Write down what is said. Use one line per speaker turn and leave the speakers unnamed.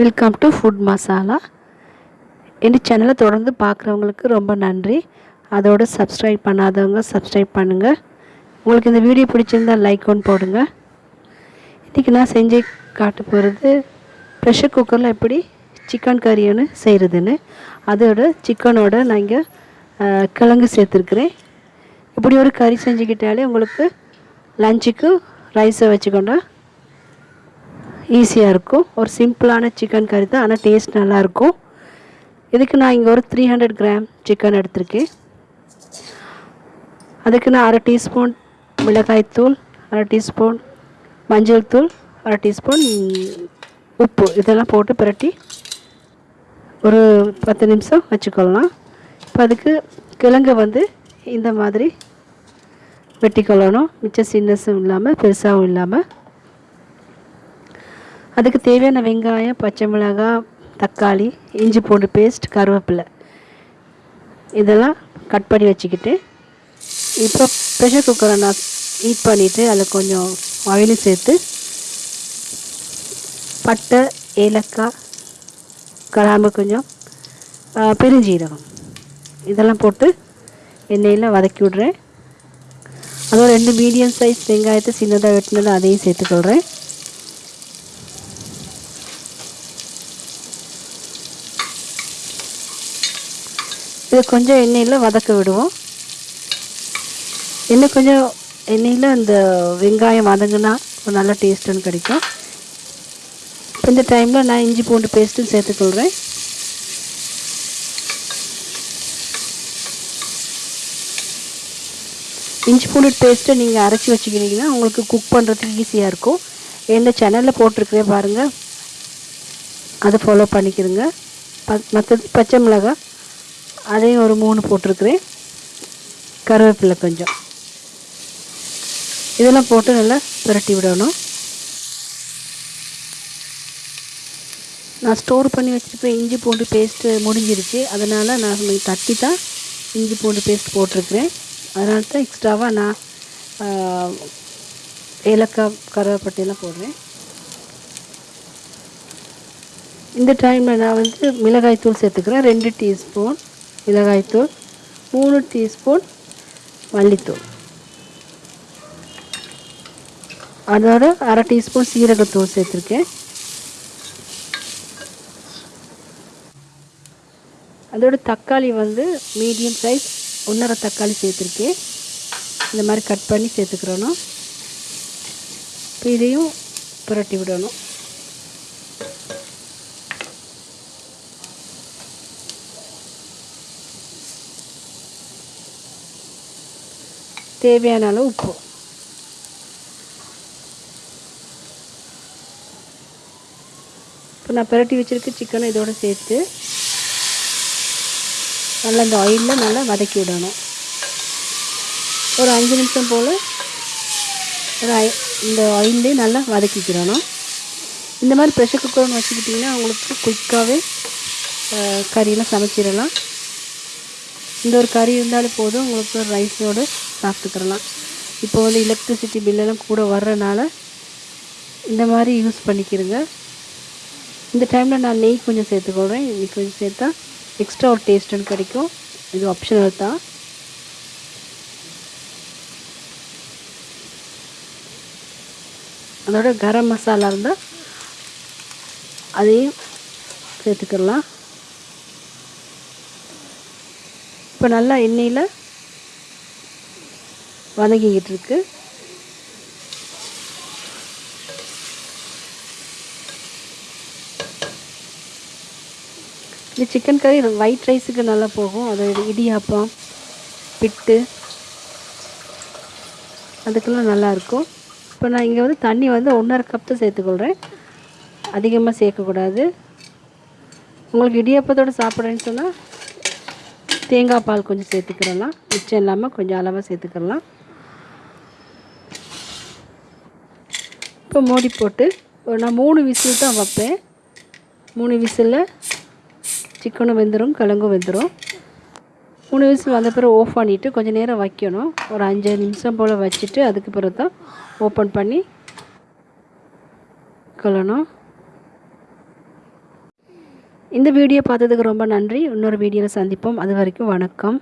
Welcome to food masala என் சேனலை தொடர்ந்து பார்க்குறவங்களுக்கு ரொம்ப நன்றி. அதோடு சப்ஸ்கிரைப் பண்ணாதவங்க சப்ஸ்கிரைப் பண்ணுங்கள் உங்களுக்கு இந்த வீடியோ பிடிச்சிருந்தா லைக் ஒன்று போடுங்க. இன்றைக்கி நான் செஞ்சு காட்ட போகிறது ப்ரெஷர் குக்கரில் எப்படி சிக்கன் கறி ஒன்று செய்கிறதுன்னு அதோட சிக்கனோட நான் இங்கே கிழங்கு சேர்த்துருக்குறேன். இப்படி ஒரு கறி செஞ்சுக்கிட்டாலே உங்களுக்கு லஞ்சுக்கு ரைஸை வச்சுக்கொண்டா ஈஸியாக இருக்கும். ஒரு சிம்பிளான சிக்கன் கறி தான் ஆனால் டேஸ்ட் நல்லாயிருக்கும். இதுக்கு நான் இங்கே ஒரு த்ரீ ஹண்ட்ரட் கிராம் சிக்கன் எடுத்திருக்கேன். அதுக்கு நான் அரை டீஸ்பூன் மிளகாய்த்தூள் அரை டீஸ்பூன் மஞ்சள் தூள் அரை டீஸ்பூன் உப்பு. இதெல்லாம் போட்டு பிரட்டி ஒரு பத்து நிமிஷம் வச்சுக்கொள்ளலாம். இப்போ அதுக்கு கிழங்கு வந்து இந்த மாதிரி வெட்டிக்கொள்ளணும். மிச்சம் சின்னஸும் இல்லாமல் பெருசாகவும் இல்லாமல் அதுக்கு தேவையான வெங்காயம் பச்சை மிளகாய் தக்காளி இஞ்சி பூண்டு பேஸ்ட் கருவேப்பிலை. இதெல்லாம் கட் பண்ணி வச்சுக்கிட்டு இப்போ ப்ரெஷர் குக்கரை நான் ஹீட் பண்ணிவிட்டு அதில் கொஞ்சம் ஆயிலும் சேர்த்து பட்டை ஏலக்காய் கிராம்பு கொஞ்சம் பெருஞ்சீரகம். இதெல்லாம் போட்டு எண்ணெயில் வதக்கி விட்றேன். அதுவும் ரெண்டு மீடியம் சைஸ் வெங்காயத்தை சின்னதாக வெட்டினதை அதையும் சேர்த்துக்கொள்கிறேன் இதை கொஞ்சம் எண்ணெயில் வதக்க விடுவோம். இன்னும் கொஞ்சம் எண்ணெயில் அந்த வெங்காயம் வதங்கினா ஒரு நல்ல டேஸ்ட்டுன்னு கிடைக்கும். இந்த டைமில் நான் இஞ்சி பூண்டு பேஸ்ட்டும் சேர்த்துக்கொள்கிறேன் இஞ்சி பூண்டு பேஸ்ட்டை நீங்கள் அரைச்சி வச்சுக்கிறீங்கன்னா உங்களுக்கு குக் பண்ணுறதுக்கு ஈஸியாக இருக்கும். எந்த சேனலில் போட்டிருக்கிறேன் பாருங்கள் அதை ஃபாலோ பண்ணிக்கிறேங்க. ப மற்றது பச்சை மிளகாய் அதையும் ஒரு மூணு போட்டிருக்கிறேன். கருவேப்பிலை கொஞ்சம். இதெல்லாம் போட்டு நல்லா புரட்டி விடணும். நான் ஸ்டோர் பண்ணி வச்சுருப்பேன் இஞ்சி பூண்டு பேஸ்ட்டு முடிஞ்சிருச்சு. அதனால் நான் தட்டி தான் இஞ்சி பூண்டு பேஸ்ட் போட்டிருக்கிறேன். அதனால தான் எக்ஸ்ட்ராவாக நான் ஏலக்காய் கருவேப்பட்டையெல்லாம் போடுறேன். இந்த டைமில் நான் வந்து மிளகாய் தூள் சேர்த்துக்கிறேன். ரெண்டு டீஸ்பூன் மிளகாய்த்தூள் மூணு டீஸ்பூன் மல்லித்தூள். அதோட அரை டீஸ்பூன் சீரகத்தூள் சேர்த்துருக்கேன். அதோட தக்காளி வந்து மீடியம் சைஸ் ஒன்றரை தக்காளி சேர்த்துருக்கேன். இந்த மாதிரி கட் பண்ணி சேர்த்துக்கிறணும். இப்போ இதையும் புரட்டி விடணும். தேவையான அளவு உப்பு. இப்போ நான் புரட்டி வச்சுருக்க சிக்கனை இதோட சேர்த்து நல்லா இந்த ஆயிலில் நல்லா வதக்கி விடணும். ஒரு அஞ்சு நிமிஷம் போல் ஒரு இந்த ஆயிலே நல்லா வதக்கிக்கிறணும். இந்த மாதிரி ப்ரெஷர் குக்கர்னு வச்சுக்கிட்டிங்கன்னா உங்களுக்கு குயிக்காகவே கறியெல்லாம் சமைச்சிடலாம். இந்த ஒரு கறி இருந்தாலும் போதும். உங்களுக்கு ரைஸோடு சாப்பிட்டுக்கிறலாம். இப்போ வந்து எலக்ட்ரிசிட்டி பில்லெல்லாம் கூட வர்றனால இந்த மாதிரி யூஸ் பண்ணிக்கிறங்க இந்த டைமில் நான் நெய் கொஞ்சம் சேர்த்துக்கொள்கிறேன் இன்றைக்கி கொஞ்சம் சேர்த்தா எக்ஸ்ட்ரா ஒரு டேஸ்ட்டுன்னு கிடைக்கும். இது ஆப்ஷனல் தான். அதோட கரம் மசாலா இருந்தால் அதையும் சேர்த்துக்கலாம். இப்போ நல்லா எண்ணெயில் வதங்கிக்கிட்டு இருக்கு. இந்த சிக்கன் கறி ஒயிட் ரைஸுக்கு நல்லா போகும். அது இடியாப்பம் பிட்டு அதுக்கெல்லாம் நல்லாயிருக்கும் இப்போ நான் இங்கே வந்து தண்ணி வந்து ஒன்றரை கப் தான் சேர்த்துக்கொள்கிறேன் அதிகமாக சேர்க்கக்கூடாது. உங்களுக்கு இடியாப்பத்தோடு சாப்பிட்றேன்னு சொன்னால் தேங்காய் பால் கொஞ்சம் சேர்த்துக்கிறலாம் மிச்சம் இல்லாமல் கொஞ்சம் அளவாக சேர்த்துக்கலாம் இப்போ மூடி போட்டு ஒரு நான் மூணு விசில் தான் வைப்பேன். மூணு விசிலில் சிக்கனும் வெந்துடும் கிழங்கும் வெந்துடும் மூணு விசில் வந்த பிறகு ஆஃப் பண்ணிவிட்டு கொஞ்சம் நேரம் வைக்கணும். ஒரு அஞ்சு நிமிஷம் போல் வச்சுட்டு அதுக்கு பிறகு தான் ஓப்பன் பண்ணி கொள்ளணும். இந்த வீடியோ பார்த்ததுக்கு ரொம்ப நன்றி. இன்னொரு வீடியோவில் சந்திப்போம். அது வரைக்கும் வணக்கம்.